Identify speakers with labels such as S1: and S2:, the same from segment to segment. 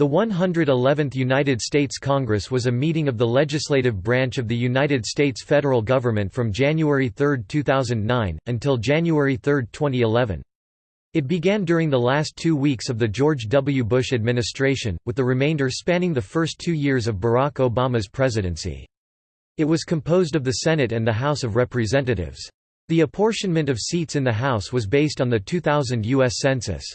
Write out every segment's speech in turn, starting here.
S1: The 111th United States Congress was a meeting of the legislative branch of the United States federal government from January 3, 2009, until January 3, 2011. It began during the last two weeks of the George W. Bush administration, with the remainder spanning the first two years of Barack Obama's presidency. It was composed of the Senate and the House of Representatives. The apportionment of seats in the House was based on the 2000 U.S. Census.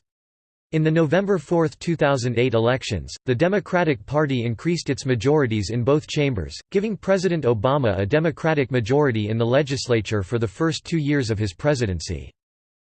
S1: In the November 4, 2008 elections, the Democratic Party increased its majorities in both chambers, giving President Obama a Democratic majority in the legislature for the first two years of his presidency.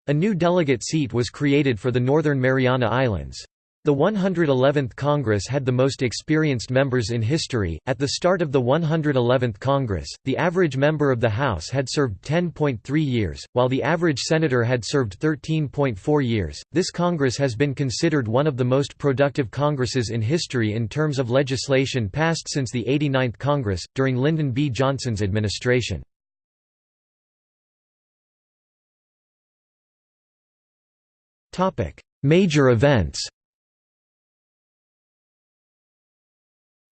S1: A new delegate seat was created for the Northern Mariana Islands. The 111th Congress had the most experienced members in history. At the start of the 111th Congress, the average member of the House had served 10.3 years, while the average senator had served 13.4 years. This Congress has been considered one of the most productive Congresses in history in terms of legislation passed since the 89th Congress, during Lyndon B. Johnson's administration. Major events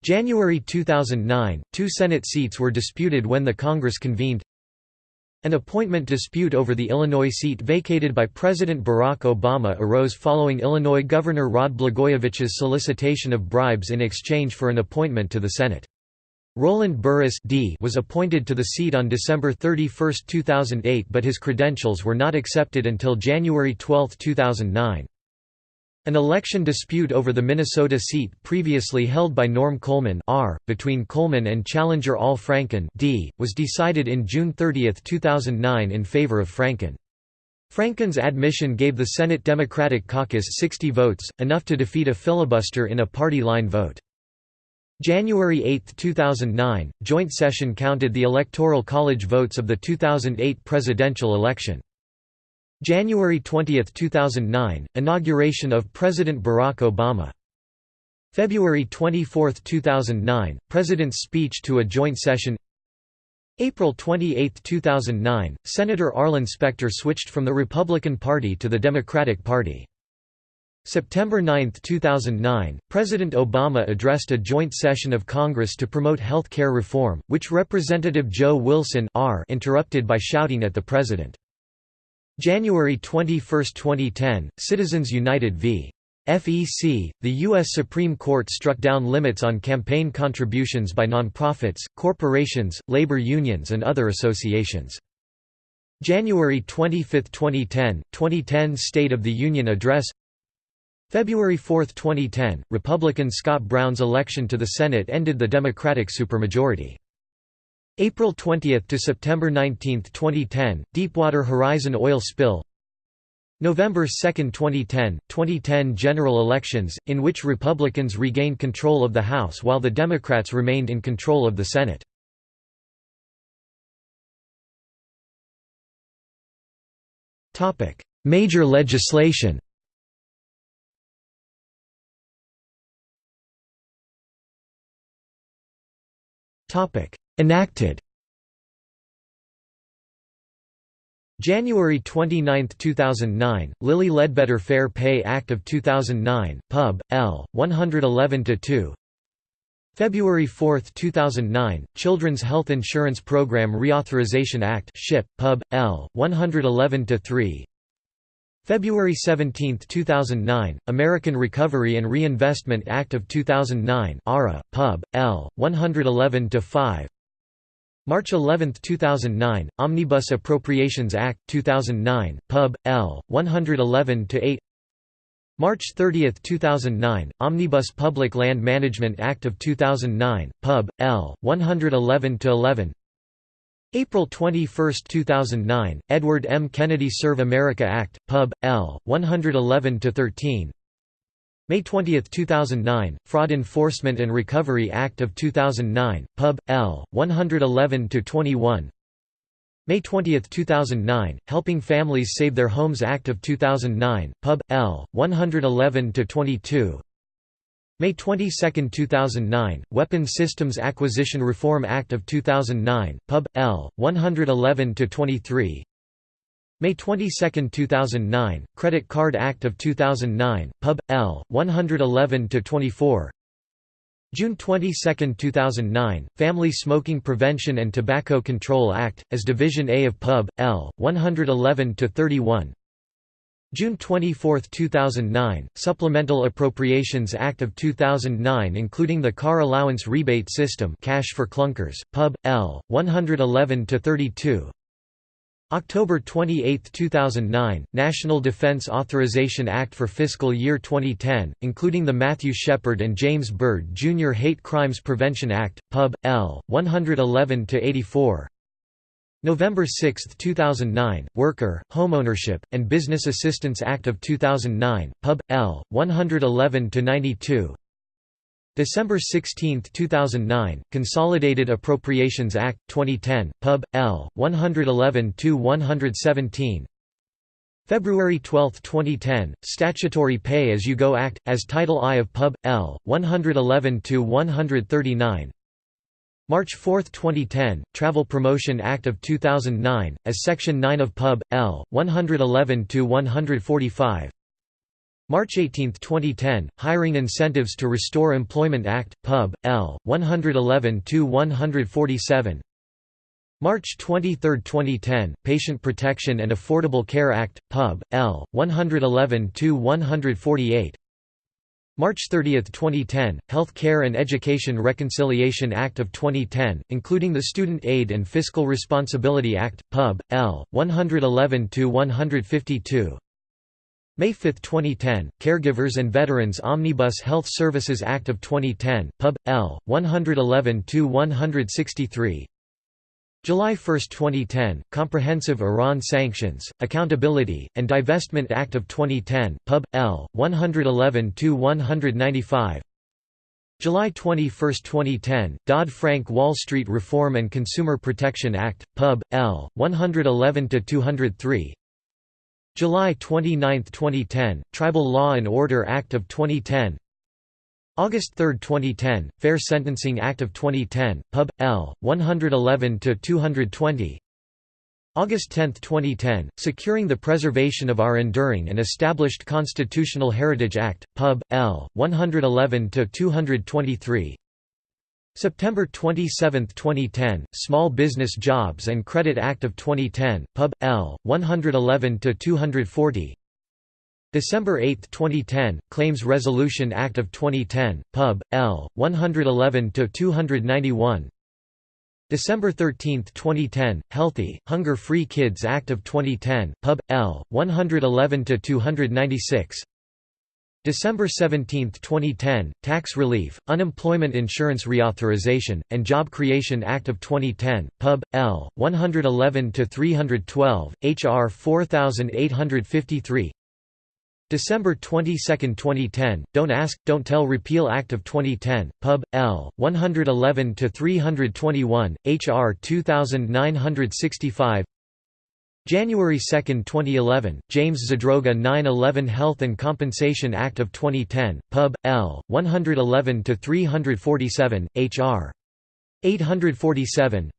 S1: January 2009, two Senate seats were disputed when the Congress convened. An appointment dispute over the Illinois seat vacated by President Barack Obama arose following Illinois Governor Rod Blagojevich's solicitation of bribes in exchange for an appointment to the Senate. Roland Burris D was appointed to the seat on December 31, 2008 but his credentials were not accepted until January 12, 2009. An election dispute over the Minnesota seat previously held by Norm Coleman R, between Coleman and challenger Al Franken D, was decided in June 30, 2009 in favor of Franken. Franken's admission gave the Senate Democratic caucus 60 votes, enough to defeat a filibuster in a party line vote. January 8, 2009, joint session counted the Electoral College votes of the 2008 presidential election. January 20, 2009 – Inauguration of President Barack Obama February 24, 2009 – President's speech to a joint session April 28, 2009 – Senator Arlen Specter switched from the Republican Party to the Democratic Party. September 9, 2009 – President Obama addressed a joint session of Congress to promote health care reform, which Representative Joe Wilson R interrupted by shouting at the President. January 21, 2010, Citizens United v. FEC, the U.S. Supreme Court struck down limits on campaign contributions by nonprofits, corporations, labor unions and other associations. January 25, 2010, 2010 State of the Union Address February 4, 2010, Republican Scott Brown's election to the Senate ended the Democratic supermajority. April 20 to September 19, 2010, Deepwater Horizon oil spill. November 2, 2010, 2010 general elections, in which Republicans regained control of the House while the Democrats remained in control of the Senate. Major legislation Enacted January 29, 2009, Lilly Ledbetter Fair Pay Act of 2009, Pub. L. 111-2 February 4, 2009, Children's Health Insurance Program Reauthorization Act CHIP, Pub. L. 111-3 February 17, 2009, American Recovery and Reinvestment Act of 2009 ARA, Pub. L. 111-5 March 11, 2009, Omnibus Appropriations Act, 2009, Pub. L. 111-8 March 30, 2009, Omnibus Public Land Management Act of 2009, Pub. L. 111-11 April 21, 2009, Edward M. Kennedy Serve America Act, Pub. L. 111-13 May 20, 2009, Fraud Enforcement and Recovery Act of 2009, Pub. L. 111-21 May 20, 2009, Helping Families Save Their Homes Act of 2009, Pub. L. 111-22 May 22, 2009, Weapons Systems Acquisition Reform Act of 2009, Pub. L. 111-23 May 22, 2009, Credit Card Act of 2009, Pub. L. 111-24 June 22, 2009, Family Smoking Prevention and Tobacco Control Act, as Division A of Pub. L. 111-31 June 24, 2009, Supplemental Appropriations Act of 2009 including the Car Allowance Rebate System Cash for Clunkers, Pub. L. 111-32 October 28, 2009, National Defense Authorization Act for fiscal year 2010, including the Matthew Shepard and James Byrd Jr. Hate Crimes Prevention Act, Pub. L. 111-84 November 6, 2009, Worker, Homeownership, and Business Assistance Act of 2009, Pub. L. 111-92 December 16, 2009, Consolidated Appropriations Act, 2010, Pub. L. 111-117 February 12, 2010, Statutory Pay As You Go Act, as Title I of Pub. L. 111-139 March 4, 2010, Travel Promotion Act of 2009, as Section 9 of Pub. L. 111-145 March 18, 2010, Hiring Incentives to Restore Employment Act, Pub. L. 111-147 March 23, 2010, Patient Protection and Affordable Care Act, Pub. L. 111-148 March 30, 2010, Health Care and Education Reconciliation Act of 2010, including the Student Aid and Fiscal Responsibility Act, Pub. L. 111-152 May 5, 2010, Caregivers and Veterans Omnibus Health Services Act of 2010, Pub. L. 111-163 July 1, 2010, Comprehensive Iran Sanctions, Accountability, and Divestment Act of 2010, Pub. L. 111-195 July 21, 2010, Dodd-Frank Wall Street Reform and Consumer Protection Act, Pub. L. 111-203 July 29, 2010, Tribal Law and Order Act of 2010 August 3, 2010, Fair Sentencing Act of 2010, Pub. L. 111-220 August 10, 2010, Securing the Preservation of Our Enduring and Established Constitutional Heritage Act, Pub. L. 111-223 September 27, 2010, Small Business Jobs and Credit Act of 2010, Pub. L. 111-240 December 8, 2010, Claims Resolution Act of 2010, Pub. L. 111-291 December 13, 2010, Healthy, Hunger-Free Kids Act of 2010, Pub. L. 111-296 December 17, 2010, Tax Relief, Unemployment Insurance Reauthorization, and Job Creation Act of 2010, Pub. L. 111-312, H.R. 4853 December 22, 2010, Don't Ask, Don't Tell Repeal Act of 2010, Pub. L. 111-321, H.R. 2965 January 2, 2011, James Zadroga 9-11 Health and Compensation Act of 2010, Pub. L. 111-347, H.R. 847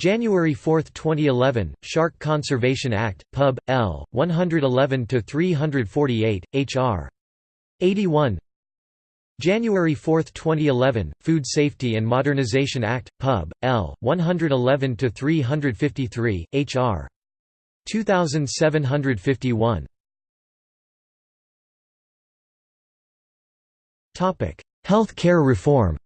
S1: January 4, 2011, Shark Conservation Act, Pub. L. 111-348, H.R. 81 January 4, 2011, Food Safety and Modernization Act, Pub. L. 111-353, H.R. 2751 Health care reform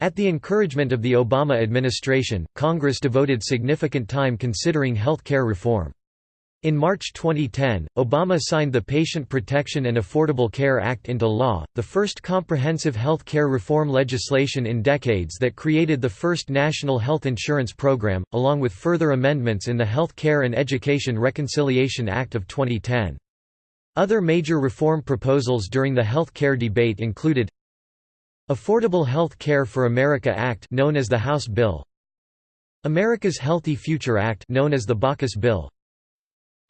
S1: At the encouragement of the Obama administration, Congress devoted significant time considering health care reform. In March 2010, Obama signed the Patient Protection and Affordable Care Act into law, the first comprehensive health care reform legislation in decades that created the first national health insurance program, along with further amendments in the Health Care and Education Reconciliation Act of 2010. Other major reform proposals during the health care debate included Affordable Health Care for America Act known as the House Bill America's Healthy Future Act known as the Baucus Bill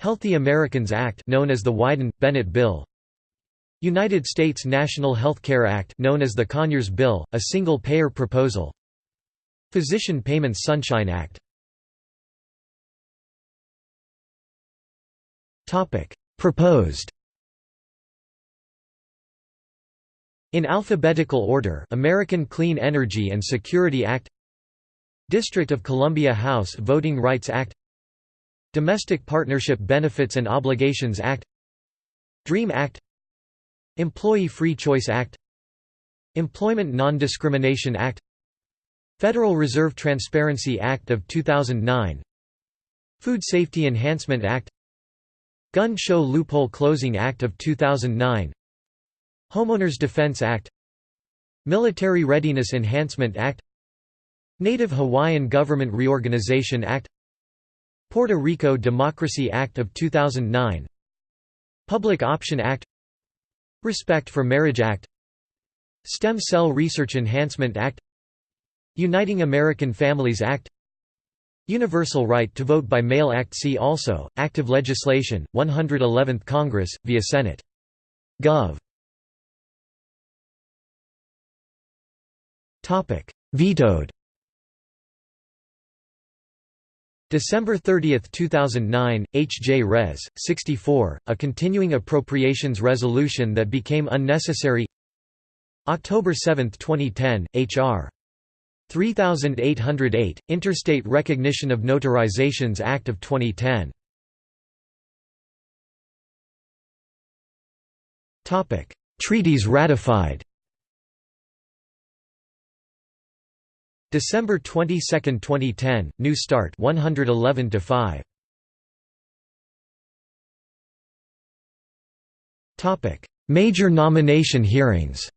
S1: Healthy Americans Act known as the Wyden-Bennett Bill. United States National Health Care Act known as the Conyers Bill, a single-payer proposal. Physician Payments Sunshine Act. Proposed. In alphabetical order American Clean Energy and Security Act. District of Columbia House Voting Rights Act. Domestic Partnership Benefits and Obligations Act DREAM Act Employee Free Choice Act Employment Non-Discrimination Act Federal Reserve Transparency Act of 2009 Food Safety Enhancement Act Gun Show Loophole Closing Act of 2009 Homeowners Defense Act Military Readiness Enhancement Act Native Hawaiian Government Reorganization Act Puerto Rico Democracy Act of 2009 Public Option Act. Respect for Marriage Act. Stem Cell Research Enhancement Act. Uniting American Families Act. Universal Right to Vote by Mail Act. See also, Active Legislation, 111th Congress, via Senate. Gov. Vetoed December 30, 2009, H. J. Res. 64, a continuing appropriations resolution that became unnecessary October 7, 2010, H.R. 3808, Interstate Recognition of Notarizations Act of 2010 Treaties ratified December 22, 2010, New Start 111 to 5. Topic: Major nomination hearings.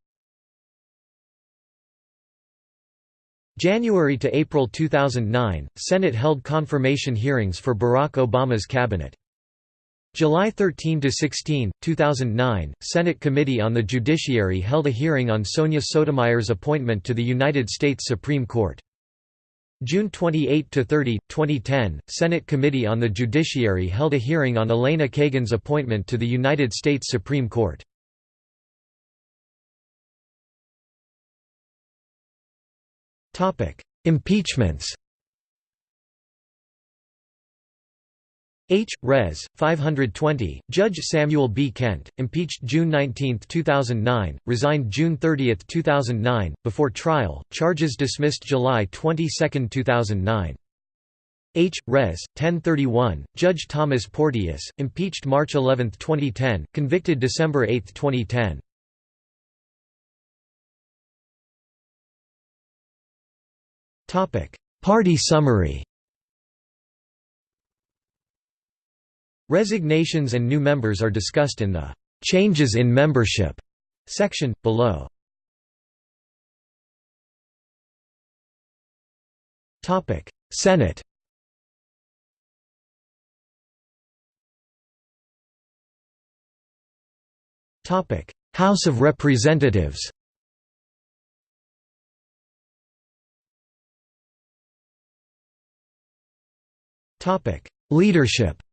S1: January to April 2009, Senate held confirmation hearings for Barack Obama's cabinet. July 13 to 16, 2009, Senate Committee on the Judiciary held a hearing on Sonia Sotomayor's appointment to the United States Supreme Court. June 28 to 30, 2010, Senate Committee on the Judiciary held a hearing on Elena Kagan's appointment to the United States Supreme Court. Topic: Impeachments H. Res. 520, Judge Samuel B. Kent, impeached June 19, 2009, resigned June 30, 2009, before trial, charges dismissed July 22, 2009. H. Res. 1031, Judge Thomas Porteous, impeached March 11, 2010, convicted December 8, 2010. Party summary Resignations and new members are discussed in the "'Changes in Membership' section, below. Senate House of Representatives Topic. Leadership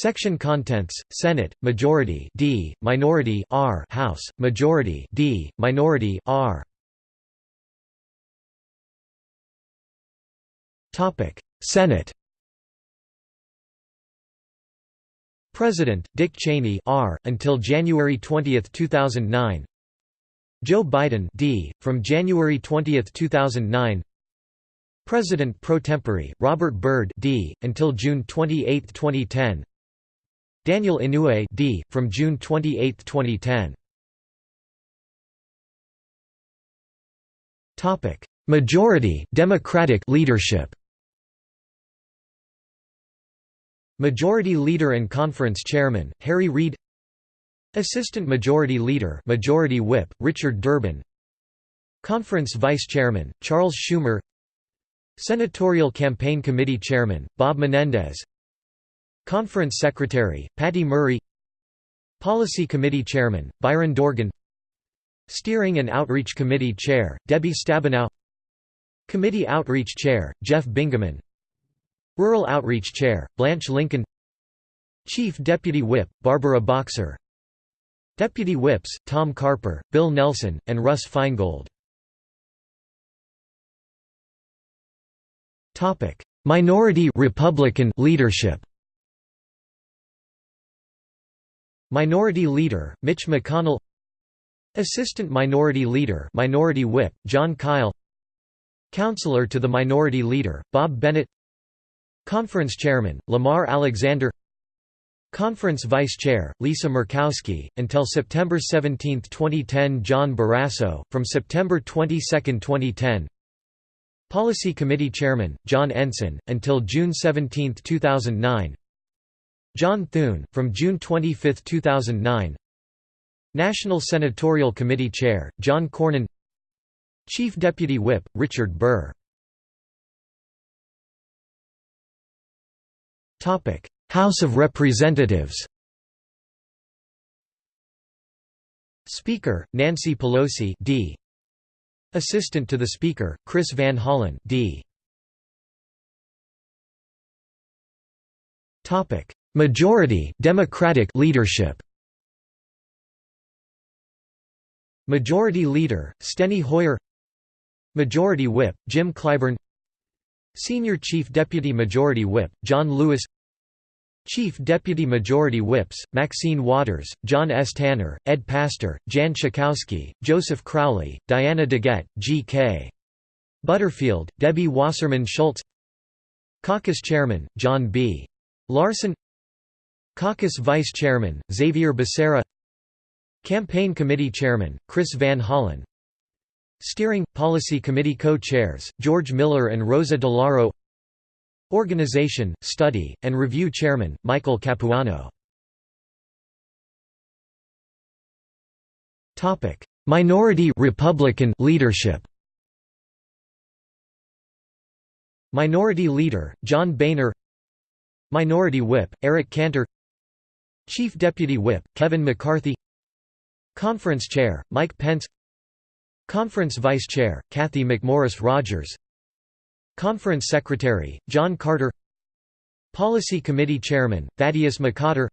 S1: Section contents: Senate majority D, minority R, House majority D, minority R. Topic: Senate. President Dick Cheney R until January 20, 2009. Joe Biden D from January 20, 2009. President pro tempore Robert Byrd D until June 28, 2010. Daniel Inouye D. from June 28, 2010. Topic: Majority Democratic leadership. Majority Leader and Conference Chairman Harry Reid. Assistant Majority Leader Majority Whip Richard Durbin. Conference Vice Chairman Charles Schumer. Senatorial Campaign Committee Chairman Bob Menendez. Conference Secretary, Patty Murray Policy Committee Chairman, Byron Dorgan Steering and Outreach Committee Chair, Debbie Stabenow Committee Outreach Chair, Jeff Bingaman Rural Outreach Chair, Blanche Lincoln Chief Deputy Whip, Barbara Boxer Deputy Whips, Tom Carper, Bill Nelson, and Russ Feingold. Minority Republican leadership Minority Leader, Mitch McConnell. Assistant Minority Leader Minority Whip, Jon Kyl Counselor to the Minority Leader, Bob Bennett. Conference Chairman, Lamar Alexander. Conference Vice Chair, Lisa Murkowski, until September 17, 2010 John Barrasso, from September 22, 2010 Policy Committee Chairman, John Ensign, until June 17, 2009 John Thune, from June 25, 2009 National Senatorial Committee Chair, John Cornyn. Chief Deputy Whip, Richard Burr. House of Representatives. Speaker, Nancy Pelosi D. Assistant to the Speaker, Chris Van Hollen D. Majority Democratic leadership Majority Leader, Steny Hoyer Majority Whip, Jim Clyburn Senior Chief Deputy Majority Whip, John Lewis Chief Deputy Majority Whips, Maxine Waters, John S. Tanner, Ed Pastor, Jan Schakowsky, Joseph Crowley, Diana DeGette, G.K. Butterfield, Debbie Wasserman Schultz Caucus Chairman, John B. Larson Caucus Vice Chairman, Xavier Becerra. Campaign Committee Chairman, Chris Van Hollen. Steering – Policy Committee Co-Chairs, George Miller and Rosa DeLauro Organization, Study, and Review Chairman, Michael Capuano. Minority Republican leadership. Minority Leader, John Boehner. Minority Whip, Eric Cantor Chief Deputy Whip, Kevin McCarthy. Conference Chair, Mike Pence. Conference Vice Chair, Cathy McMorris Rodgers. Conference Secretary, John Carter. Policy Committee Chairman, Thaddeus McCotter.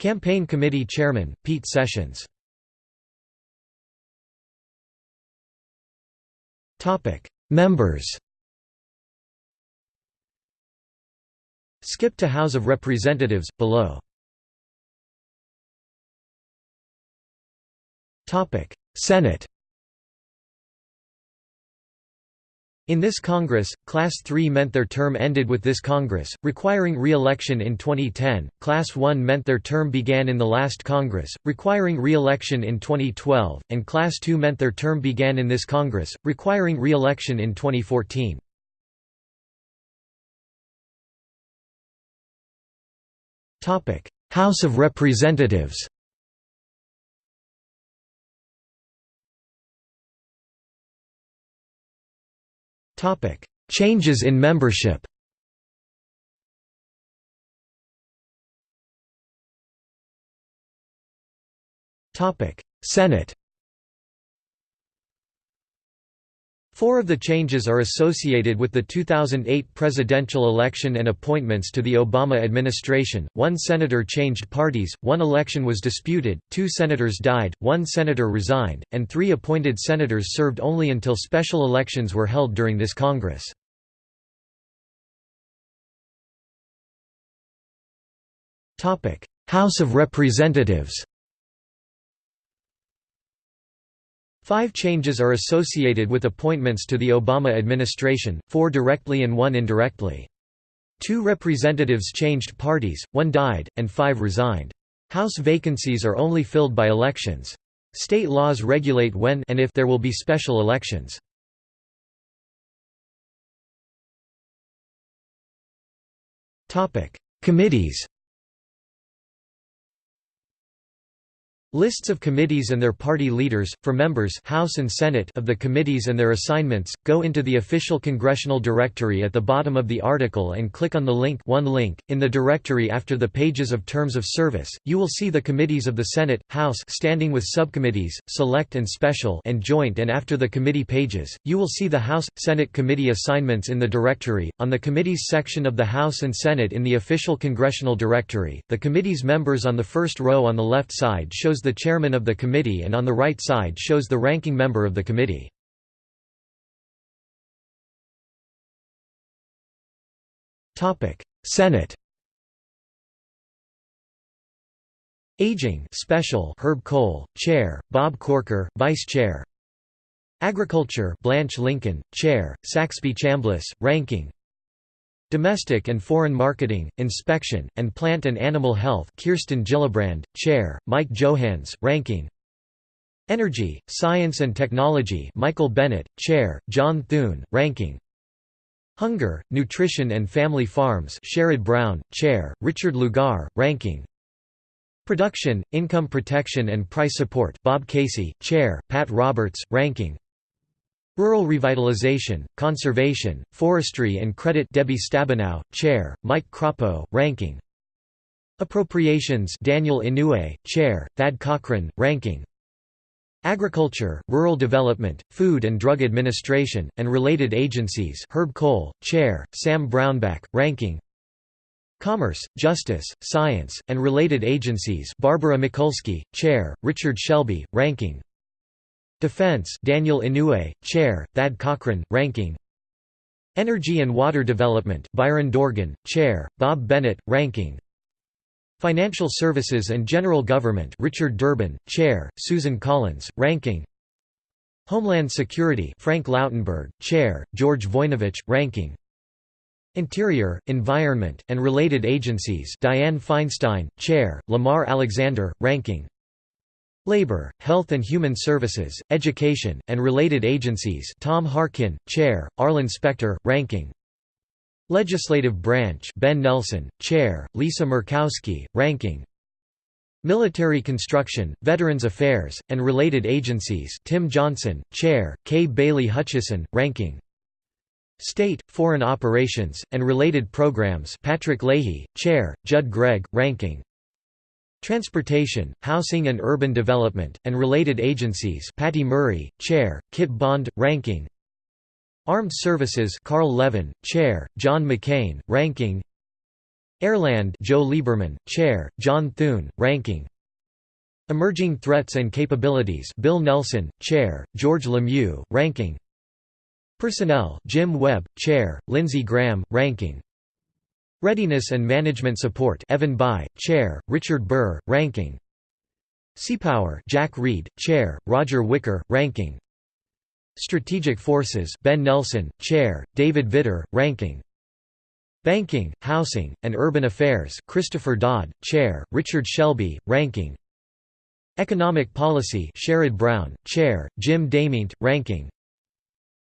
S1: Campaign Committee Chairman, Pete Sessions. Members Skip to House of Representatives, below Senate In this Congress, Class III meant their term ended with this Congress, requiring re-election in 2010, Class I meant their term began in the last Congress, requiring re-election in 2012, and Class II meant their term began in this Congress, requiring re-election in 2014. House of Representatives Topic: Changes in membership. Topic: Senate. Four of the changes are associated with the 2008 presidential election and appointments to the Obama administration. One senator changed parties, one election was disputed, two senators died, one senator resigned, and three appointed senators served only until special elections were held during this Congress. House of Representatives Five changes are associated with appointments to the Obama administration, four directly and one indirectly. Two representatives changed parties, one died, and five resigned. House vacancies are only filled by elections. State laws regulate when and if there will be special elections. Committees Lists of committees and their party leaders, for members House and Senate of the committees and their assignments, go into the official congressional directory at the bottom of the article and click on the link one link. In the directory after the pages of terms of service, you will see the committees of the Senate, House standing with subcommittees, select and special and joint and after the committee pages, you will see the House, Senate committee assignments in the directory. On the committees section of the House and Senate in the official congressional directory, the committee's members on the first row on the left side shows shows the chairman of the committee and on the right side shows the ranking member of the committee. Senate Aging Special Herb Kohl, Chair, Bob Corker, Vice Chair Agriculture Blanche Lincoln, Chair, Saxby Chambliss, Ranking Domestic and Foreign Marketing, Inspection, and Plant and Animal Health Kirsten Gillibrand, Chair, Mike Johanns, Ranking. Energy, Science and Technology Michael Bennet, Chair, John Thune, Ranking. Hunger, Nutrition and Family Farms Sherrod Brown, Chair, Richard Lugar, Ranking. Production, Income Protection and Price Support Bob Casey, Chair, Pat Roberts, Ranking Rural Revitalization, Conservation, Forestry and Credit Debbie Stabenow, Chair, Mike Crapo, Ranking. Appropriations Daniel Inouye, Chair, Thad Cochran, Ranking. Agriculture, Rural Development, Food and Drug Administration, and related agencies Herb Kohl, Chair, Sam Brownback, Ranking. Commerce, Justice, Science, and related agencies Barbara Mikulski, Chair, Richard Shelby, Ranking Defense Daniel Inouye, Chair, Thad Cochran, Ranking. Energy and Water Development Byron Dorgan, Chair, Bob Bennett, Ranking. Financial Services and General Government Richard Durbin, Chair, Susan Collins, Ranking. Homeland Security Frank Lautenberg, Chair, George Voinovich, Ranking. Interior, Environment, and Related Agencies Dianne Feinstein, Chair, Lamar Alexander, Ranking Labor, Health and Human Services, Education, and Related Agencies Tom Harkin, Chair, Arlen Specter, Ranking. Legislative Branch Ben Nelson, Chair, Lisa Murkowski, Ranking. Military Construction, Veterans Affairs, and Related Agencies Tim Johnson, Chair, Kay Bailey Hutchison, Ranking. State, Foreign Operations, and Related Programs Patrick Leahy, Chair, Judd Gregg, Ranking Transportation, Housing and Urban Development, and Related Agencies Patty Murray, Chair, Kit Bond, Ranking. Armed Services Carl Levin, Chair, John McCain, Ranking. Airland Joe Lieberman, Chair, John Thune, Ranking. Emerging Threats and Capabilities Bill Nelson, Chair, George Lemieux, Ranking. Personnel Jim Webb, Chair, Lindsey Graham, Ranking Readiness and Management Support Evan Bayh, Chair, Richard Burr, Ranking. Seapower Jack Reed, Chair, Roger Wicker, Ranking. Strategic Forces Ben Nelson, Chair, David Vitter, Ranking. Banking, Housing, and Urban Affairs Christopher Dodd, Chair, Richard Shelby, Ranking. Economic Policy Sherrod Brown, Chair, Jim DeMint, Ranking.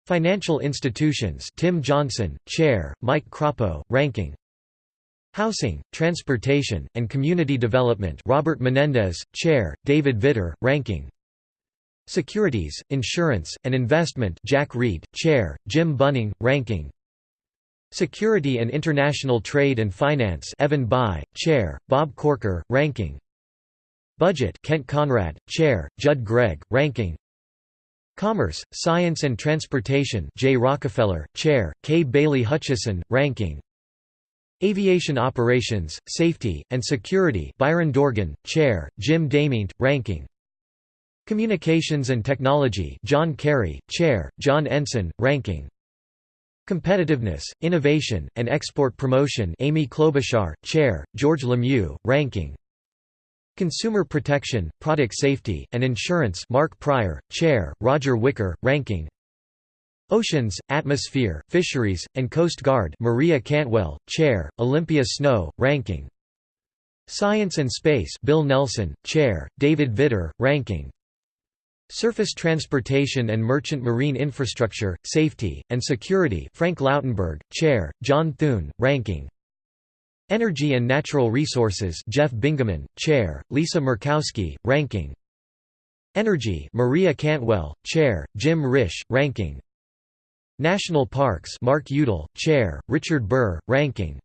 S1: Financial Institutions Tim Johnson, Chair, Mike Crapo, Ranking Housing, Transportation, and Community Development Robert Menendez, Chair, David Vitter, Ranking. Securities, Insurance, and Investment Jack Reed, Chair, Jim Bunning, Ranking. Security and International Trade and Finance Evan Bayh, Chair, Bob Corker, Ranking. Budget Kent Conrad, Chair, Judd Gregg, Ranking. Commerce, Science and Transportation Jay Rockefeller, Chair, Kay Bailey Hutchison, Ranking Aviation Operations, Safety, and Security Byron Dorgan, Chair, Jim DeMint, Ranking. Communications and Technology John Kerry, Chair, John Ensign, Ranking. Competitiveness, Innovation, and Export Promotion Amy Klobuchar, Chair, George Lemieux, Ranking. Consumer Protection, Product Safety, and Insurance Mark Pryor, Chair, Roger Wicker, Ranking Oceans, Atmosphere, Fisheries, and Coast Guard Maria Cantwell, Chair, Olympia Snowe, Ranking. Science and Space Bill Nelson, Chair, David Vitter, Ranking. Surface Transportation and Merchant Marine Infrastructure, Safety, and Security Frank Lautenberg, Chair, John Thune, Ranking. Energy and Natural Resources Jeff Bingaman, Chair, Lisa Murkowski, Ranking. Energy Maria Cantwell, Chair, Jim Risch, Ranking National Parks Mark Udall, Chair, Richard Burr, Ranking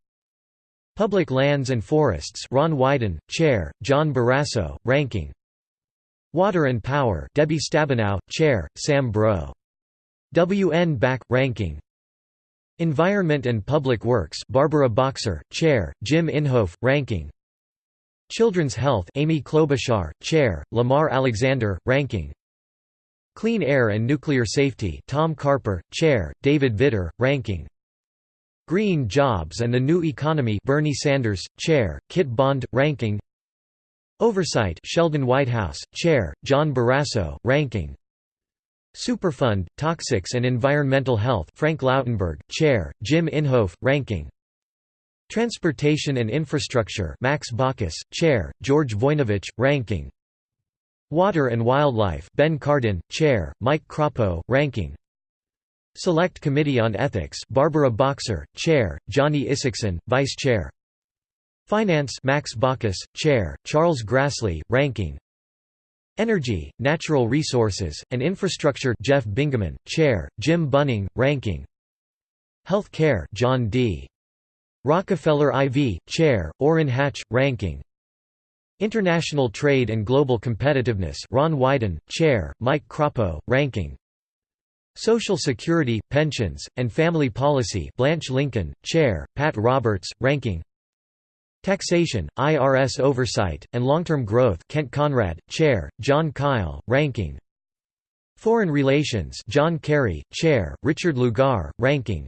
S1: Public Lands and Forests Ron Wyden, Chair, John Barrasso, Ranking Water and Power Debbie Stabenow, Chair, Sam Breaux. W. N. Back, Ranking Environment and Public Works Barbara Boxer, Chair, Jim Inhofe, Ranking Children's Health Amy Klobuchar, Chair, Lamar Alexander, Ranking Clean Air and Nuclear Safety Tom Carper, Chair, David Vitter, Ranking. Green Jobs and the New Economy Bernie Sanders, Chair, Kit Bond, Ranking. Oversight Sheldon Whitehouse, Chair, John Barrasso, Ranking. Superfund, Toxics and Environmental Health Frank Lautenberg, Chair, Jim Inhofe, Ranking. Transportation and Infrastructure Max Baucus, Chair, George Voinovich, Ranking Water and Wildlife Ben Cardin, Chair, Mike Crapo, Ranking. Select Committee on Ethics Barbara Boxer, Chair, Johnny Isakson, Vice Chair. Finance Max Baucus, Chair, Charles Grassley, Ranking. Energy, Natural Resources, and Infrastructure Jeff Bingaman, Chair, Jim Bunning, Ranking. Health Care John D. Rockefeller IV, Chair, Orrin Hatch, Ranking International Trade and Global Competitiveness Ron Wyden, Chair, Mike Crapo, Ranking. Social Security, Pensions, and Family Policy Blanche Lincoln, Chair, Pat Roberts, Ranking. Taxation, IRS Oversight, and Long-Term Growth Kent Conrad, Chair, Jon Kyl, Ranking. Foreign Relations John Kerry, Chair, Richard Lugar, Ranking.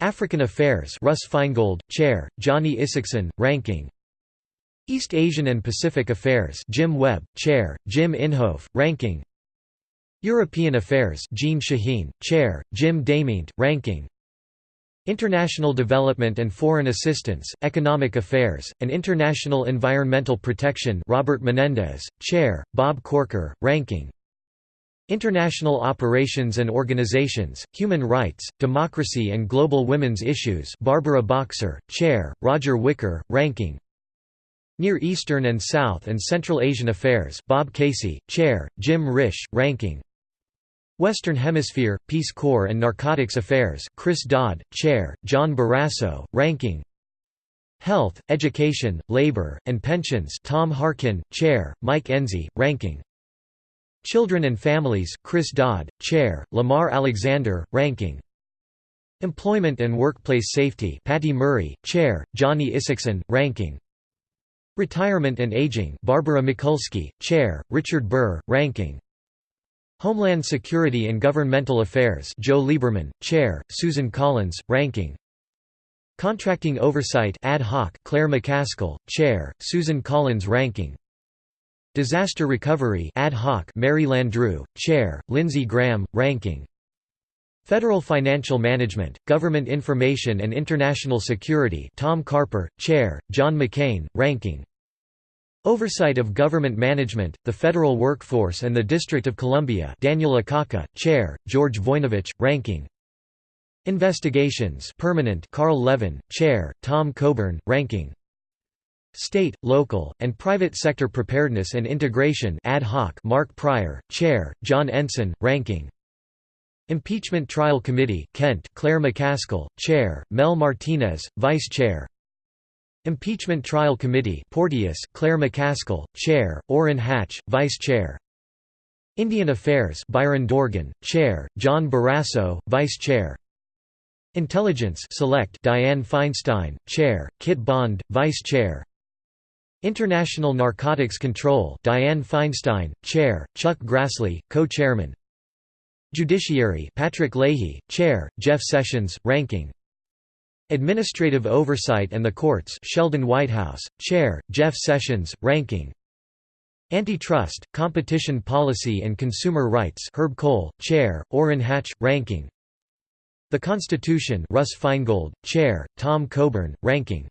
S1: African Affairs Russ Feingold, Chair, Johnny Isakson, Ranking East Asian and Pacific Affairs Jim Webb, Chair, Jim Inhofe, Ranking. European Affairs Jeanne Shaheen, Chair, Jim DeMint, Ranking. International Development and Foreign Assistance, Economic Affairs, and International Environmental Protection Robert Menendez, Chair, Bob Corker, Ranking. International Operations and Organizations, Human Rights, Democracy and Global Women's Issues Barbara Boxer, Chair, Roger Wicker, Ranking Near Eastern and South and Central Asian Affairs Bob Casey, Chair, Jim Risch, Ranking. Western Hemisphere, Peace Corps and Narcotics Affairs Chris Dodd, Chair, John Barrasso, Ranking. Health, Education, Labor, and Pensions Tom Harkin, Chair, Mike Enzi, Ranking. Children and Families Chris Dodd, Chair, Lamar Alexander, Ranking. Employment and Workplace Safety Patty Murray, Chair, Johnny Isakson, Ranking Retirement and Aging Barbara Mikulski, Chair, Richard Burr, Ranking. Homeland Security and Governmental Affairs Joe Lieberman, Chair, Susan Collins, Ranking. Contracting Oversight Ad hoc Claire McCaskill, Chair, Susan Collins Ranking. Disaster Recovery Ad hoc Mary Landrieu, Chair, Lindsey Graham, Ranking Federal Financial Management, Government Information and International Security Tom Carper, Chair, John McCain, Ranking. Oversight of Government Management, the Federal Workforce and the District of Columbia Daniel Akaka, Chair, George Voinovich, Ranking. Investigations Permanent Carl Levin, Chair, Tom Coburn, Ranking. State, Local, and Private Sector Preparedness and Integration Ad hoc Mark Pryor, Chair, John Ensign, Ranking Impeachment Trial Committee Kent Claire McCaskill, Chair, Mel Martinez, Vice Chair. Impeachment Trial Committee Porteous Claire McCaskill, Chair, Orrin Hatch, Vice Chair. Indian Affairs Byron Dorgan, Chair, John Barrasso, Vice Chair. Intelligence Select Dianne Feinstein, Chair, Kit Bond, Vice Chair. International Narcotics Control Dianne Feinstein, Chair, Chuck Grassley, Co-Chairman Judiciary Patrick Leahy, Chair, Jeff Sessions, Ranking. Administrative Oversight and the Courts Sheldon Whitehouse, Chair, Jeff Sessions, Ranking. Antitrust, Competition Policy and Consumer Rights Herb Kohl, Chair, Orrin Hatch, Ranking. The Constitution Russ Feingold, Chair, Tom Coburn, Ranking.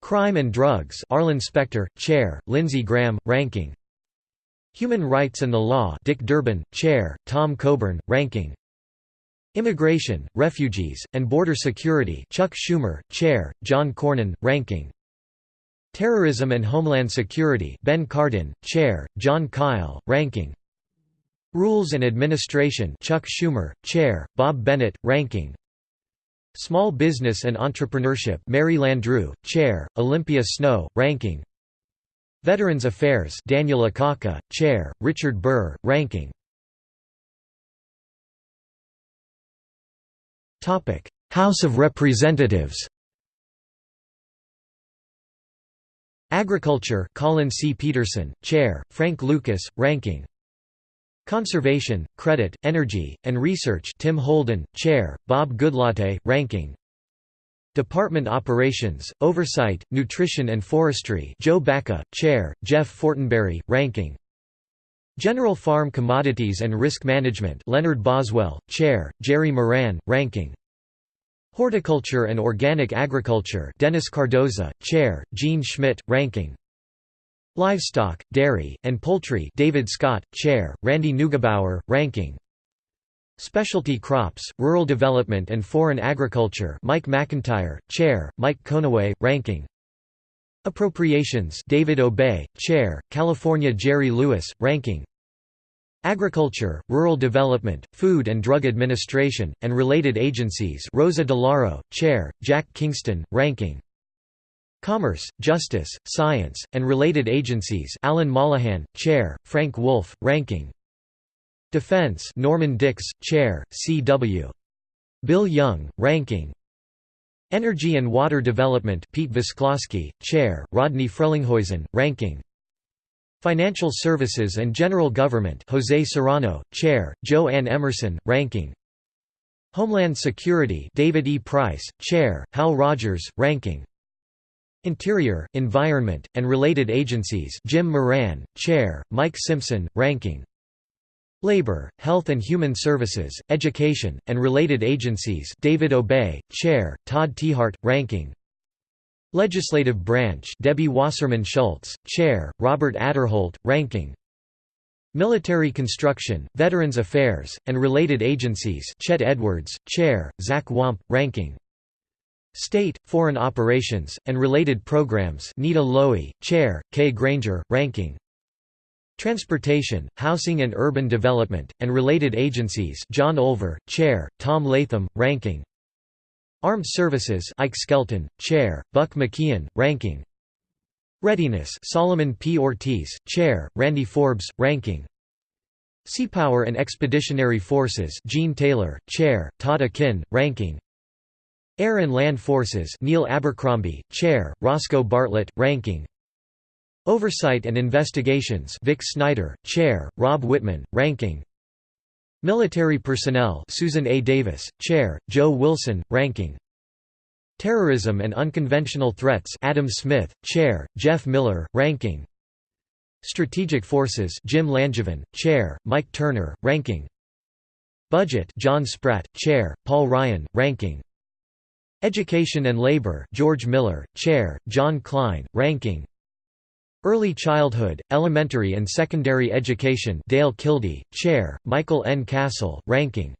S1: Crime and Drugs Arlen Specter, Chair, Lindsey Graham, Ranking Human Rights and the Law Dick Durbin, Chair, Tom Coburn, Ranking. Immigration, Refugees, and Border Security Chuck Schumer, Chair, John Cornyn, Ranking. Terrorism and Homeland Security Ben Cardin, Chair, Jon Kyl, Ranking. Rules and Administration Chuck Schumer, Chair, Bob Bennett, Ranking. Small Business and Entrepreneurship Mary Landrieu, Chair, Olympia Snowe, Ranking Veterans Affairs Daniel Akaka, Chair, Richard Burr, Ranking. House of Representatives. Agriculture Collin C. Peterson, Chair, Frank Lucas, Ranking. Conservation, Credit, Energy, and Research Tim Holden, Chair, Bob Goodlatte, Ranking Department Operations, Oversight, Nutrition and Forestry Joe Baca, Chair, Jeff Fortenberry, Ranking. General Farm Commodities and Risk Management Leonard Boswell, Chair, Jerry Moran, Ranking. Horticulture and Organic Agriculture Dennis Cardoza, Chair, Jean Schmidt, Ranking. Livestock, Dairy, and Poultry David Scott, Chair, Randy Neugebauer, Ranking Specialty Crops, Rural Development and Foreign Agriculture Mike McIntyre, Chair, Mike Conaway, Ranking. Appropriations David Obey, Chair, California Jerry Lewis, Ranking. Agriculture, Rural Development, Food and Drug Administration, and related agencies Rosa DeLauro, Chair, Jack Kingston, Ranking. Commerce, Justice, Science, and related agencies Alan Mollohan, Chair, Frank Wolf, Ranking Defense Norman Dicks, Chair, C.W. Bill Young, Ranking. Energy and Water Development Pete Visclosky, Chair, Rodney Frelinghuysen, Ranking. Financial Services and General Government Jose Serrano, Chair, Jo Ann Emerson, Ranking. Homeland Security David E. Price, Chair, Hal Rogers, Ranking. Interior, Environment, and Related Agencies Jim Moran, Chair, Mike Simpson, Ranking Labor, Health and Human Services, Education, and Related Agencies David Obey, Chair, Todd Tiahrt, Ranking. Legislative Branch Debbie Wasserman Schultz, Chair, Robert Aderholt, Ranking. Military Construction, Veterans Affairs, and Related Agencies Chet Edwards, Chair, Zach Wamp, Ranking. State, Foreign Operations, and Related Programs Nita Lowey, Chair, Kay Granger, Ranking Transportation, Housing and Urban Development, and Related Agencies John Olver, Chair, Tom Latham, Ranking. Armed Services Ike Skelton, Chair, Buck McKeon, Ranking. Readiness Solomon P. Ortiz, Chair, Randy Forbes, Ranking. Seapower and Expeditionary Forces Gene Taylor, Chair, Todd Akin, Ranking. Air and Land Forces Neil Abercrombie, Chair, Roscoe Bartlett, Ranking Oversight and Investigations Vic Snyder, Chair, Rob Whitman, Ranking. Military Personnel Susan A. Davis, Chair, Joe Wilson, Ranking. Terrorism and Unconventional Threats Adam Smith, Chair, Jeff Miller, Ranking. Strategic Forces Jim Langevin, Chair, Mike Turner, Ranking. Budget John Spratt, Chair, Paul Ryan, Ranking. Education and Labor George Miller, Chair, John Kline, Ranking Early Childhood, Elementary and Secondary Education Dale Kildee, Chair, Michael N. Castle, Ranking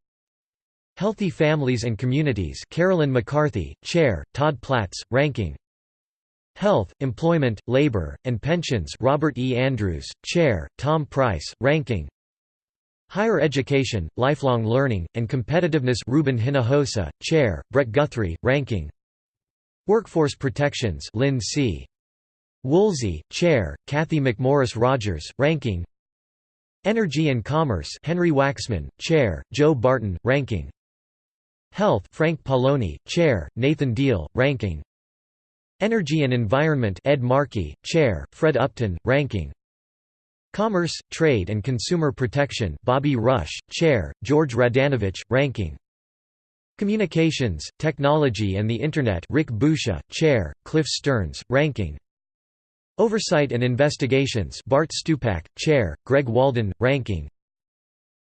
S1: Healthy Families and Communities Carolyn McCarthy, Chair, Todd Platts, Ranking Health, Employment, Labor, and Pensions Robert E. Andrews, Chair, Tom Price, Ranking Higher Education, Lifelong Learning, and Competitiveness Ruben Hinojosa, Chair, Brett Guthrie, Ranking Workforce Protections Lynn C. Woolsey, Chair, Cathy McMorris Rodgers, Ranking. Energy and Commerce Henry Waxman, Chair, Joe Barton, Ranking. Health Frank Pallone, Chair, Nathan Deal, Ranking. Energy and Environment Ed Markey, Chair, Fred Upton, Ranking. Commerce, Trade and Consumer Protection Bobby Rush, Chair, George Radanovich, Ranking. Communications, Technology and the Internet Rick Boucher, Chair, Cliff Stearns, Ranking Oversight and Investigations Bart Stupak, Chair, Greg Walden, Ranking.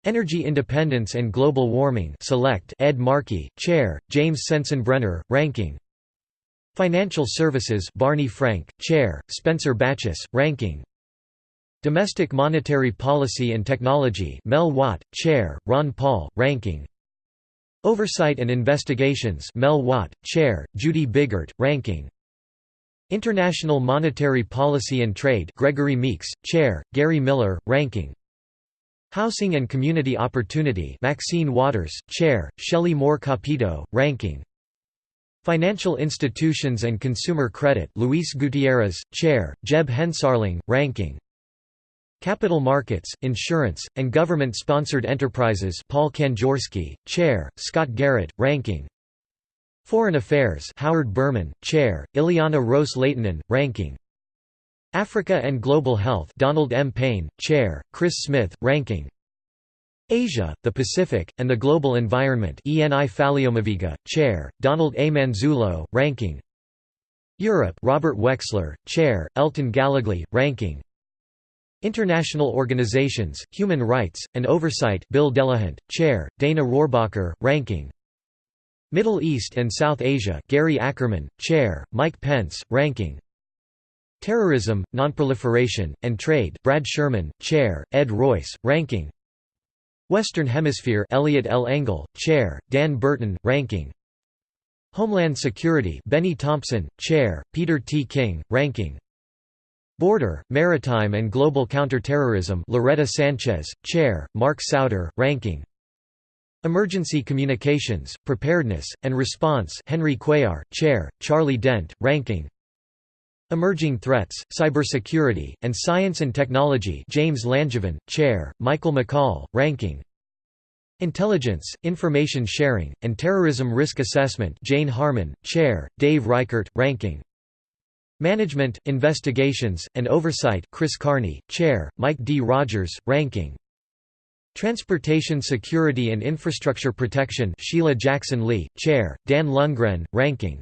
S1: Energy Independence and Global Warming Select Ed Markey, Chair, James Sensenbrenner, Ranking. Financial Services Barney Frank, Chair, Spencer Bachus, Ranking. Domestic Monetary Policy and Technology Mel Watt, Chair, Ron Paul, Ranking. Oversight and Investigations Mel Watt, Chair, Judy Biggert, Ranking International Monetary Policy and Trade Gregory Meeks, Chair, Gary Miller, Ranking. Housing and Community Opportunity Maxine Waters, Chair, Shelley Moore Capito, Ranking. Financial Institutions and Consumer Credit Luis Gutierrez, Chair, Jeb Hensarling, Ranking. Capital Markets, Insurance, and Government-Sponsored Enterprises Paul Kanjorski, Chair, Scott Garrett, Ranking Foreign Affairs Howard Berman, Chair, Ileana Ros-Lehtinen, Ranking. Africa and Global Health Donald M. Payne, Chair, Chris Smith, Ranking. Asia, the Pacific, and the Global Environment ENI Faleomavaega, Chair, Donald A. Manzullo, Ranking. Europe Robert Wexler, Chair, Elton Gallegly, Ranking. International Organizations, Human Rights, and Oversight Bill Delahunt, Chair, Dana Rohrabacher, Ranking Middle East and South Asia Gary Ackerman, Chair, Mike Pence, Ranking. Terrorism, Nonproliferation, and Trade Brad Sherman, Chair, Ed Royce, Ranking. Western Hemisphere Elliot L. Engel, Chair, Dan Burton, Ranking. Homeland Security Benny Thompson, Chair, Peter T. King, Ranking. Border, Maritime and Global Counterterrorism Loretta Sanchez, Chair, Mark Souder, Ranking Emergency Communications, Preparedness, and Response Henry Cuellar, Chair, Charlie Dent, Ranking. Emerging Threats, Cybersecurity, and Science and Technology James Langevin, Chair, Michael McCaul, Ranking. Intelligence, Information Sharing, and Terrorism Risk Assessment Jane Harman, Chair, Dave Reichert, Ranking. Management, Investigations, and Oversight Chris Carney, Chair, Mike D. Rogers, Ranking Transportation Security and Infrastructure Protection Sheila Jackson Lee, Chair, Dan Lungren, Ranking.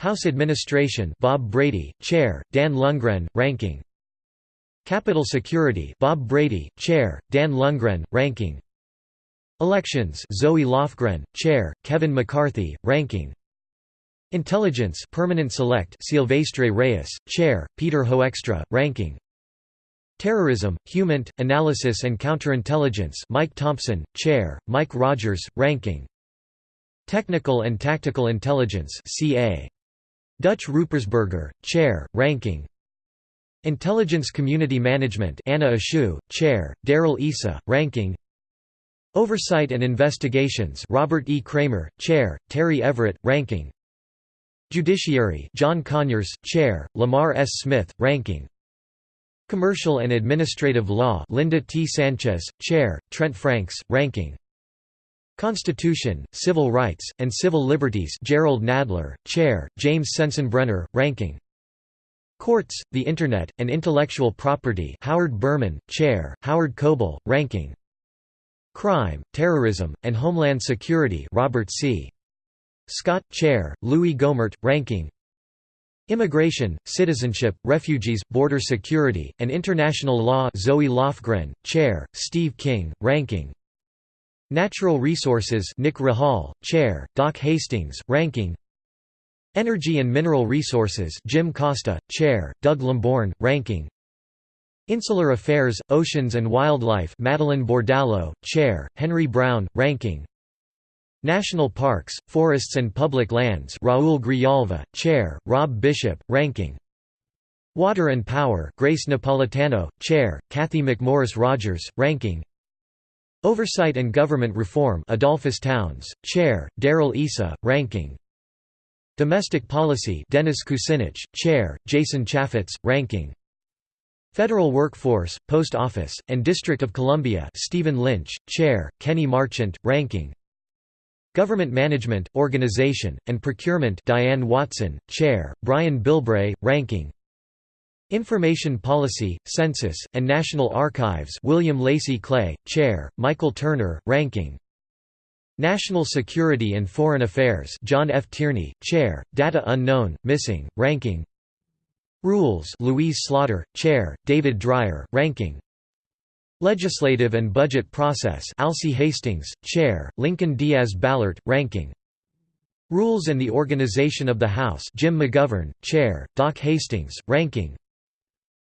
S1: House Administration Bob Brady, Chair, Dan Lungren, Ranking. Capitol Security Bob Brady, Chair, Dan Lungren, Ranking. Elections Zoe Lofgren, Chair, Kevin McCarthy, Ranking. Intelligence Permanent Select Silvestre Reyes, Chair, Peter Hoekstra, Ranking Terrorism, HUMINT, Analysis and Counterintelligence Mike Thompson, Chair, Mike Rogers, Ranking Technical and Tactical Intelligence CA. Dutch Ruppersberger, Chair, Ranking Intelligence Community Management Anna Eshoo, Chair, Darrell Issa, Ranking Oversight and Investigations Robert E. Cramer, Chair, Terry Everett, Ranking Judiciary John Conyers, Chair, Lamar S. Smith, Ranking Commercial and Administrative Law Linda T. Sanchez, Chair, Trent Franks, Ranking Constitution, Civil Rights, and Civil Liberties Gerald Nadler, Chair, James Sensenbrenner, Ranking Courts, the Internet, and Intellectual Property Howard Berman, Chair, Howard Coble, Ranking Crime, Terrorism, and Homeland Security Robert C. Scott, Chair, Louis Gohmert, Ranking Immigration, Citizenship, Refugees, Border Security, and International Law Zoe Lofgren, Chair, Steve King, Ranking. Natural Resources Nick Rahall, Chair, Doc Hastings, Ranking. Energy and Mineral Resources Jim Costa, Chair, Doug Lamborn, Ranking. Insular Affairs, Oceans and Wildlife Madeline Bordallo, Chair, Henry Brown, Ranking National Parks, Forests and Public Lands Raul Grijalva, Chair, Rob Bishop, Ranking. Water and Power Grace Napolitano, Chair, Cathy McMorris Rodgers, Ranking. Oversight and Government Reform Edolphus Towns, Chair, Darrell Issa, Ranking. Domestic Policy Dennis Kucinich, Chair, Jason Chaffetz, Ranking. Federal Workforce, Post Office, and District of Columbia Stephen Lynch, Chair, Kenny Marchant, Ranking Government Management, Organization, and Procurement Diane Watson, Chair, Brian Bilbray, Ranking. Information Policy, Census, and National Archives William Lacy Clay, Chair, Michael Turner, Ranking. National Security and Foreign Affairs John F. Tierney, Chair, Data Unknown, Missing, Ranking. Rules Louise Slaughter, Chair, David Dreier, Ranking Legislative and Budget Process Alcee Hastings, Chair, Lincoln Diaz Balart, Ranking. Rules and the Organization of the House Jim McGovern, Chair, Doc Hastings, Ranking.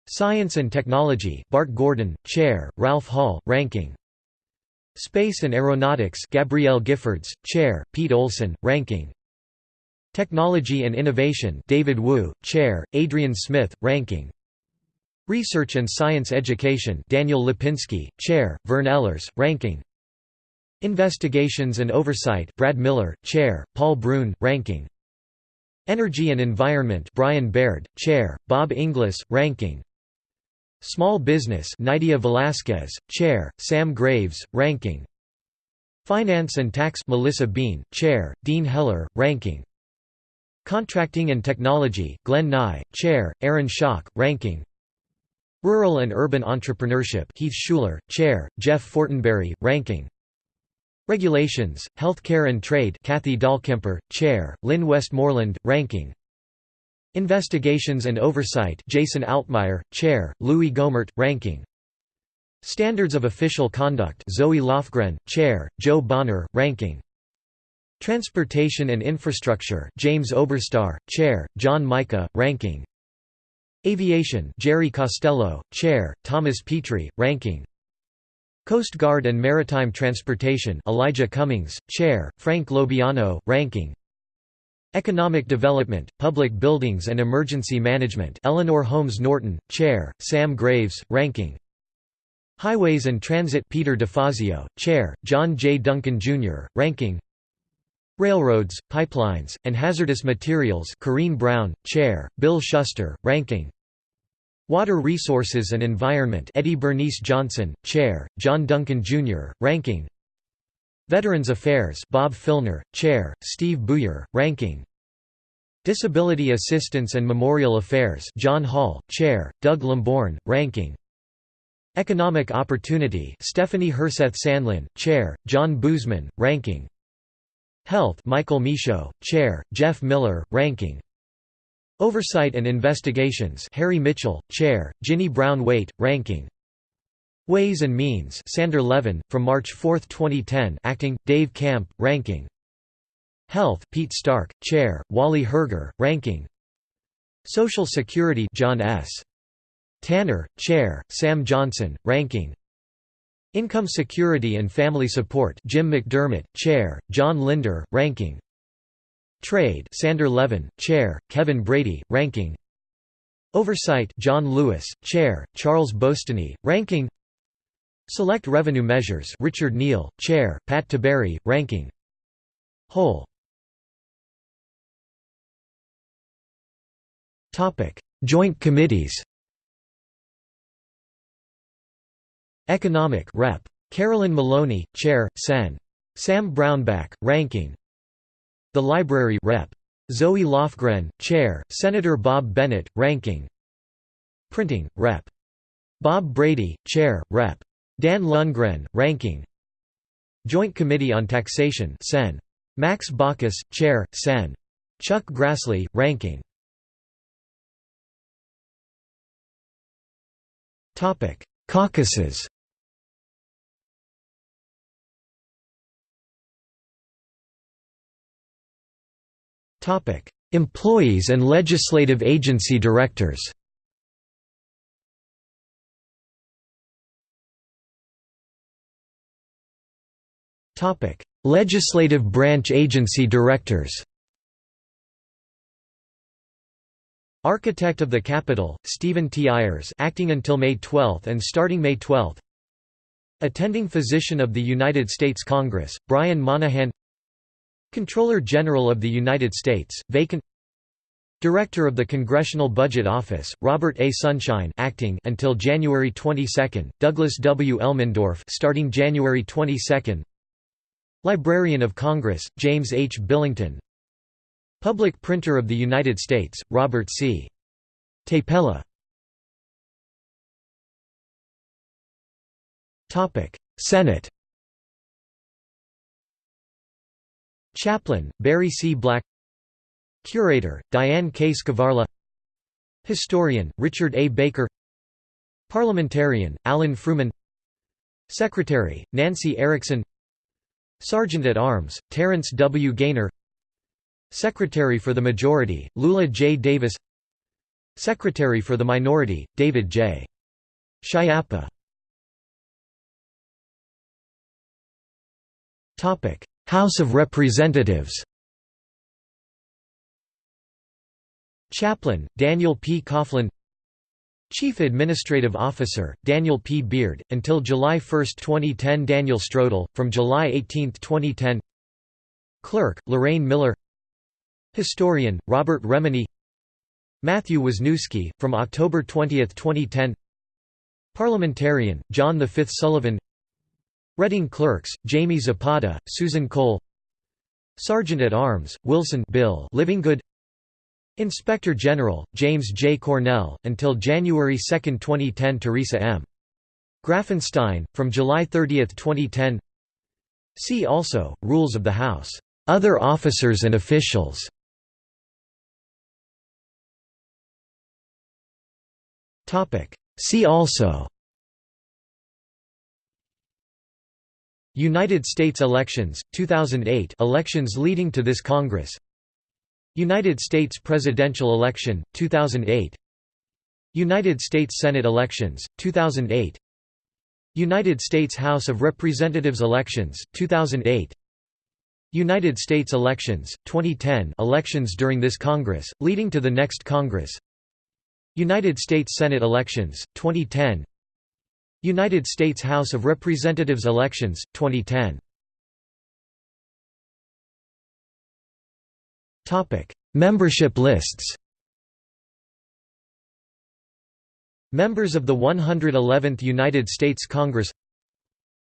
S1: Science and Technology Bart Gordon, Chair, Ralph Hall, Ranking. Space and Aeronautics Gabrielle Giffords, Chair, Pete Olson, Ranking. Technology and Innovation David Wu, Chair, Adrian Smith, Ranking Research and Science Education Daniel Lipinski, Chair, Vern Ehlers, Ranking. Investigations and Oversight Brad Miller, Chair, Paul Broun, Ranking. Energy and Environment Brian Baird, Chair, Bob Inglis, Ranking. Small Business Nydia Velasquez, Chair, Sam Graves, Ranking. Finance and Tax Melissa Bean, Chair, Dean Heller, Ranking. Contracting and Technology Glenn Nye, Chair, Aaron Schock, Ranking Rural and Urban Entrepreneurship Heath Shuler, Chair, Jeff Fortenberry, Ranking. Regulations, Healthcare and Trade Kathy Dahlkemper, Chair, Lynn Westmoreland, Ranking. Investigations and Oversight Jason Altmire, Chair, Louis Gohmert, Ranking. Standards of Official Conduct Zoe Lofgren, Chair, Jo Bonner, Ranking. Transportation and Infrastructure James Oberstar, Chair, John Mica, Ranking Aviation Jerry Costello, Chair, Thomas Petri, Ranking Coast Guard and Maritime Transportation Elijah Cummings, Chair, Frank LoBiondo, Ranking Economic Development, Public Buildings and Emergency Management Eleanor Holmes Norton, Chair, Sam Graves, Ranking Highways and Transit Peter DeFazio, Chair, John J. Duncan, Jr., Ranking Railroads, Pipelines, and Hazardous Materials Corrine Brown, Chair, Bill Shuster, Ranking. Water Resources and Environment Eddie Bernice Johnson, Chair, John Duncan, Jr., Ranking. Veterans Affairs Bob Filner, Chair, Steve Buyer, Ranking. Disability Assistance and Memorial Affairs John Hall, Chair, Doug Lamborn, Ranking. Economic Opportunity Stephanie Herseth Sandlin, Chair, John Boozman, Ranking Health Michael Michaud, Chair, Jeff Miller, Ranking. Oversight and Investigations Harry Mitchell, Chair, Ginny Brown Waite, Ranking. Ways and Means Sander Levin, from March 4, 2010 Acting, Dave Camp, Ranking. Health Pete Stark, Chair, Wally Herger, Ranking. Social Security John S. Tanner, Chair, Sam Johnson, Ranking Income Security and Family Support Jim McDermott, Chair, John Linder, Ranking. Trade Sander Levin, Chair, Kevin Brady, Ranking. Oversight John Lewis, Chair, Charles Boustany, Ranking. Select Revenue Measures Richard Neal, Chair, Pat Tiberi, Ranking. Whole. Joint Committees Economic Rep. Carolyn Maloney, Chair, Sen. Sam Brownback, Ranking The Library Rep. Zoe Lofgren, Chair, Senator Bob Bennett, Ranking Printing, Rep. Bob Brady, Chair, Rep. Dan Lungren, Ranking Joint Committee on Taxation Sen. Max Baucus, Chair, Sen. Chuck Grassley, Ranking Caucuses Employees and legislative agency directors. Legislative branch agency directors. Architect of the Capitol, Stephen T. Ayers acting until May 12 and starting May 12 Attending Physician of the United States Congress, Brian Monahan Comptroller General of the United States, vacant Director of the Congressional Budget Office, Robert A. Sunshine acting until January 22, Douglas W. Elmendorf starting January 22 Librarian of Congress, James H. Billington Public Printer of the United States, Robert C. Tapella Senate Chaplain, Barry C. Black Curator, Diane K. Skvarla Historian, Richard A. Baker Parliamentarian, Alan Frumin Secretary, Nancy Erickson Sergeant at Arms, Terrence W. Gaynor Secretary for the Majority, Lula J. Davis Secretary for the Minority, David J. Schiappa House of Representatives Chaplain, Daniel P. Coughlin Chief Administrative Officer, Daniel P. Beard, until July 1, 2010 Daniel Strodel, from July 18, 2010 Clerk, Lorraine Miller Historian, Robert Remini Matthew Wisniewski, from October 20, 2010 Parliamentarian, John V. Sullivan Reading Clerks, Jamie Zapata, Susan Cole Sergeant at Arms, Wilson Bill Livingood Inspector General, James J. Cornell, until January 2, 2010 Teresa M. Grafenstein, from July 30, 2010 See also, Rules of the House. Other officers and officials See also United States elections, 2008 elections leading to this Congress. United States presidential election, 2008 United States Senate elections, 2008 United States House of Representatives elections, 2008 United States elections, 2010 elections during this Congress, leading to the next Congress. United States Senate elections, 2010 United States House of Representatives elections, 2010 Membership lists. Members of the 111th United States Congress.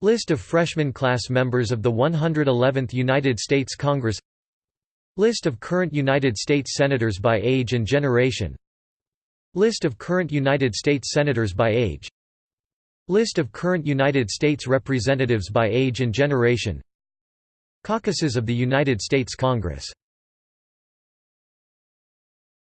S1: List of freshman class members of the 111th United States Congress. List of current United States Senators by age and generation. List of current United States Senators by age List of current United States Representatives by age and generation. Caucuses of the United States Congress